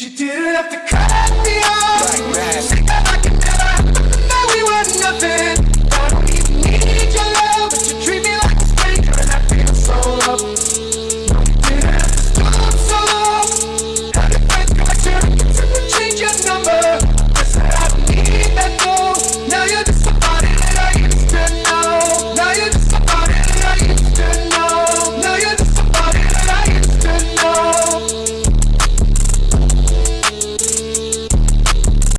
You didn't have to cut me off.